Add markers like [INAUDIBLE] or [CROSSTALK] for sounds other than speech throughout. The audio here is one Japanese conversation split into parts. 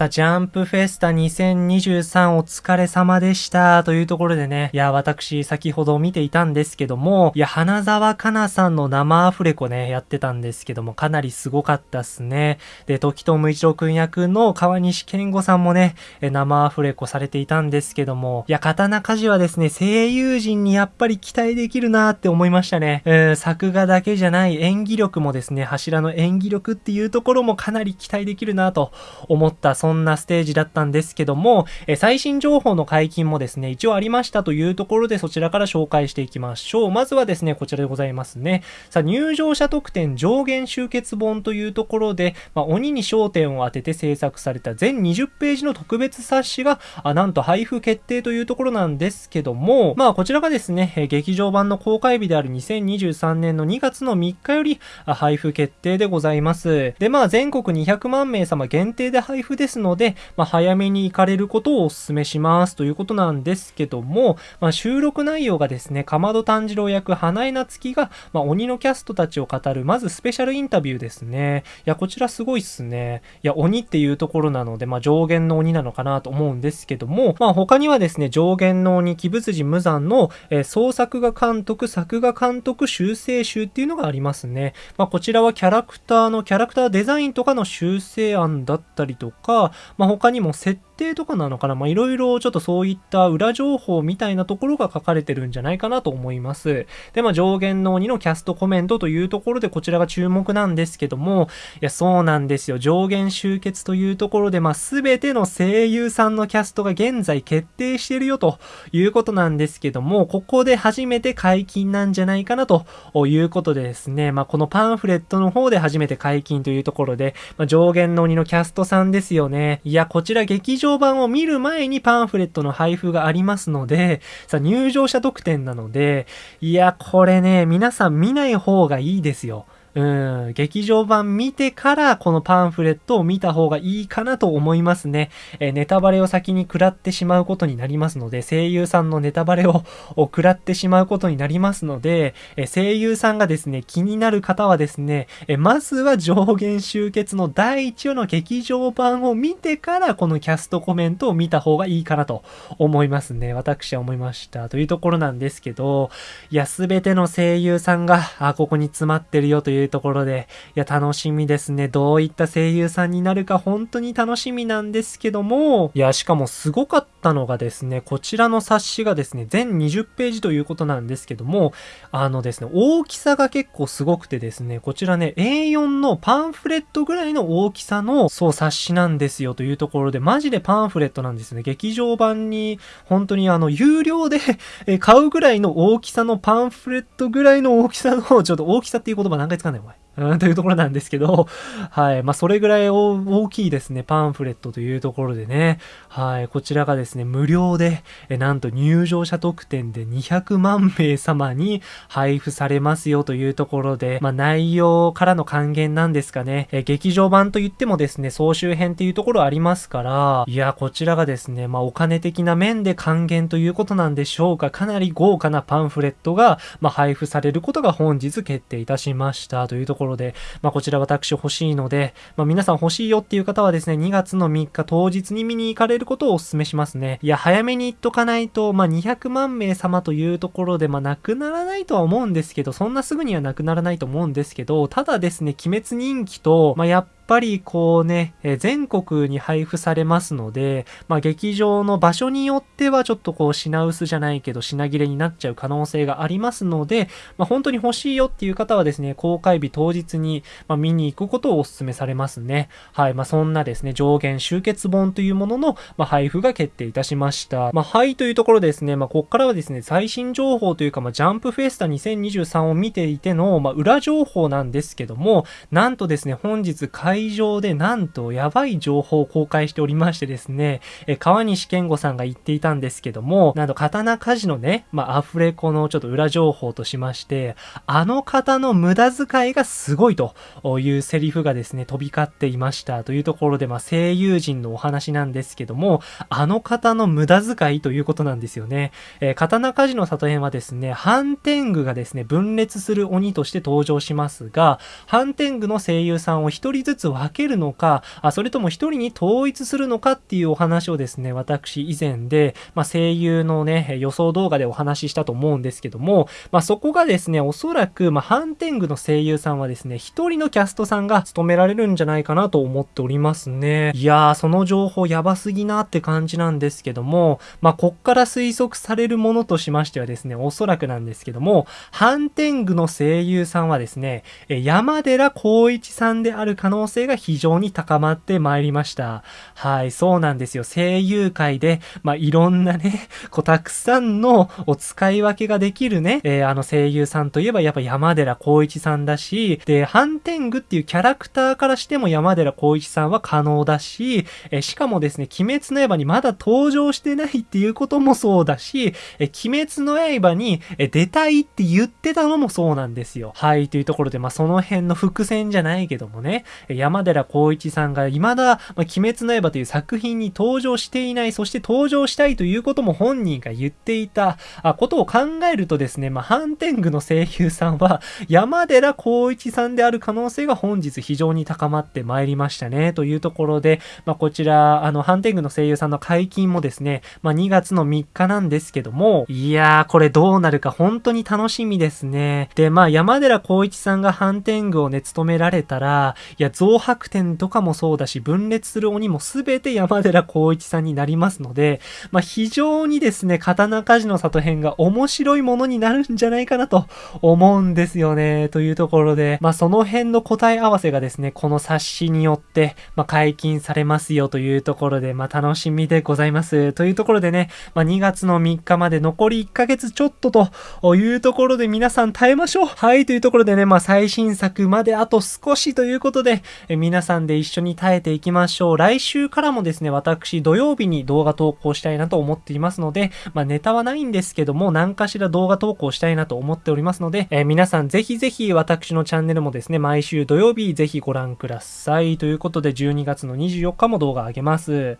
さあ、ジャンプフェスタ2023お疲れ様でした。というところでね、いや、私、先ほど見ていたんですけども、いや、花沢香菜さんの生アフレコね、やってたんですけども、かなりすごかったっすね。で、時藤無一郎くん役の川西健吾さんもね、生アフレコされていたんですけども、いや、刀鍛冶はですね、声優陣にやっぱり期待できるなって思いましたね。えー、作画だけじゃない演技力もですね、柱の演技力っていうところもかなり期待できるなと思ったそんなステージだったんですけども、え最新情報の解禁もですね、一応ありましたというところでそちらから紹介していきましょう。まずはですね、こちらでございますね。さあ、入場者特典上限集結本というところで、まあ、鬼に焦点を当てて制作された全20ページの特別冊子が、あなんと配布決定というところなんですけども、まあ、こちらがですね、え劇場版の公開日である2023年の2月の3日より配布決定でございます。で、まあ、全国200万名様限定で配布ですので、まあ、早めに行かれることをお勧めしますということなんですけども、まあ、収録内容がですね、かまど炭治郎役花江夏樹が、まあ、鬼のキャストたちを語る、まずスペシャルインタビューですね。いや、こちらすごいっすね。いや、鬼っていうところなので、まあ、上限の鬼なのかなと思うんですけども、まあ、他にはですね、上限の鬼、鬼物寺無惨の、えー、創作画監督、作画監督修正集っていうのがありますね。まあ、こちらはキャラクターのキャラクターデザインとかの修正案だったりとか、まあ、他にも設定とかなのかな？まあ、いろいろちょっとそういった裏情報みたいなところが書かれてるんじゃないかなと思います。で、まあ、上限の鬼のキャストコメントというところでこちらが注目なんですけども、いや、そうなんですよ。上限集結というところで、まあ、すべての声優さんのキャストが現在決定してるよということなんですけども、ここで初めて解禁なんじゃないかなということでですね、まあ、このパンフレットの方で初めて解禁というところで、まあ、上限の鬼のキャストさんですよね。いや、こちら劇場版を見る前にパンフレットの配布がありますので、さ入場者特典なので、いや、これね、皆さん見ない方がいいですよ。うん、劇場版見てからこのパンフレットを見た方がいいかなと思いますね。えネタバレを先に食らってしまうことになりますので、声優さんのネタバレを食らってしまうことになりますので、え声優さんがですね、気になる方はですね、えまずは上限集結の第1話の劇場版を見てからこのキャストコメントを見た方がいいかなと思いますね。私は思いました。というところなんですけど、いや、すべての声優さんが、あ、ここに詰まってるよといういうところで、いや、楽しみですね。どういった声優さんになるか本当に楽しみなんですけども、いや、しかもすごかったたのがですね、こちらの冊子がですね、全20ページということなんですけども、あのですね、大きさが結構すごくてですね、こちらね、A4 のパンフレットぐらいの大きさの、そう、冊子なんですよというところで、マジでパンフレットなんですね。劇場版に、本当にあの、有料で [LAUGHS] 買うぐらいの大きさのパンフレットぐらいの大きさの、ちょっと大きさっていう言葉何回使かないお前。うん、というところなんですけど、[LAUGHS] はい。まあ、それぐらい大きいですね、パンフレットというところでね、はい。こちらがですね、無料で、えなんと入場者特典で200万名様に配布されますよというところで、まあ、内容からの還元なんですかね、え劇場版といってもですね、総集編っていうところありますから、いや、こちらがですね、まあ、お金的な面で還元ということなんでしょうか、かなり豪華なパンフレットが、まあ、配布されることが本日決定いたしましたというところころで、まあ、こちら私欲しいので、まあ、皆さん欲しいよっていう方はですね、2月の3日当日に見に行かれることをお勧めしますね。いや、早めに行っとかないと、まあ、200万名様というところで、まあ、なくならないとは思うんですけど、そんなすぐにはなくならないと思うんですけど、ただですね、鬼滅人気と、まあ、やっぱぱりこうね、え全国に配布されますので、まあ、劇場の場所によってはちょっとこう品薄じゃないけど品切れになっちゃう可能性がありますので、まあ、本当に欲しいよっていう方はですね、公開日当日に、ま見に行くことをお勧めされますね。はい。まあ、そんなですね、上限集結本というものの、ま配布が決定いたしました。まあ、はいというところですね、まあ、ここからはですね、最新情報というか、まあ、ジャンプフェスタ2023を見ていての、まあ、裏情報なんですけども、なんとですね、本日会場でなんとやばい情報を公開しておりましてですね、え川西健吾さんが言っていたんですけども、なんと刀鍛冶のね、まあ、アフレコのちょっと裏情報としまして、あの方の無駄遣いがすごいというセリフがですね、飛び交っていましたというところで、まあ、声優陣のお話なんですけども、あの方の無駄遣いということなんですよね。えー、刀鍛冶の里編はですね、反天狗がですね、分裂する鬼として登場しますが、反天狗の声優さんを一人ずつ分けるのか、あそれとも一人に統一するのかっていうお話をですね、私以前で、まあ、声優のね、予想動画でお話ししたと思うんですけども、まあ、そこがですね、おそらく、まあ、ハンテングの声優さんはですね、一人のキャストさんが務められるんじゃないかなと思っておりますね。いやー、その情報やばすぎなって感じなんですけども、まあ、こっから推測されるものとしましてはですね、おそらくなんですけども、ハンテングの声優さんはですね、山寺宏一さんである可能性が非常に高まってまいりました。はい、そうなんですよ。声優界で、まあ、いろんなね、[LAUGHS] こう、たくさんのお使い分けができるね、えー、あの声優さんといえばやっぱ山寺宏一さんだし、で、ハンテングっていうキャラクターからしても山寺宏一さんは可能だし、えー、しかもですね、鬼滅の刃にまだ登場してないっていうこともそうだし、えー、鬼滅の刃に、え出たいって言ってたのもそうなんですよ。はい、というところで、まあ、その辺の伏線じゃないけどもね、山寺宏一さんが未だ、まあ、鬼滅の刃という作品に登場していない、そして登場したいということも本人が言っていた、あことを考えるとですね、まあ、ハンテングの声優さんは、山寺宏一さんである可能性が本日非常に高まってまいりましたね、というところで、まあ、こちら、あの、ハンテングの声優さんの解禁もですね、まあ、2月の3日なんですけども、いやー、これどうなるか本当に楽しみですね。で、まあ、山寺宏一さんがハンテングをね、務められたら、いや、増白点とかもそうだし、分裂する鬼も全て山寺宏一さんになりますので、まあ、非常にですね、刀鍛冶の里編が面白いものになるんじゃないかなと思うんですよね。というところで、まあ、その辺の答え合わせがですね、この冊子によって、まあ、解禁されますよというところで、まあ、楽しみでございます。というところでね、まあ、2月の3日まで残り1ヶ月ちょっとというところで皆さん耐えましょう。はい、というところでね、まあ、最新作まであと少しということで、え皆さんで一緒に耐えていきましょう。来週からもですね、私土曜日に動画投稿したいなと思っていますので、まあ、ネタはないんですけども、何かしら動画投稿したいなと思っておりますので、え、皆さんぜひぜひ私のチャンネルもですね、毎週土曜日ぜひご覧ください。ということで、12月の24日も動画上げます。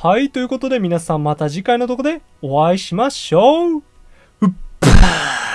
はい、ということで皆さんまた次回の動画でお会いしましょううっばー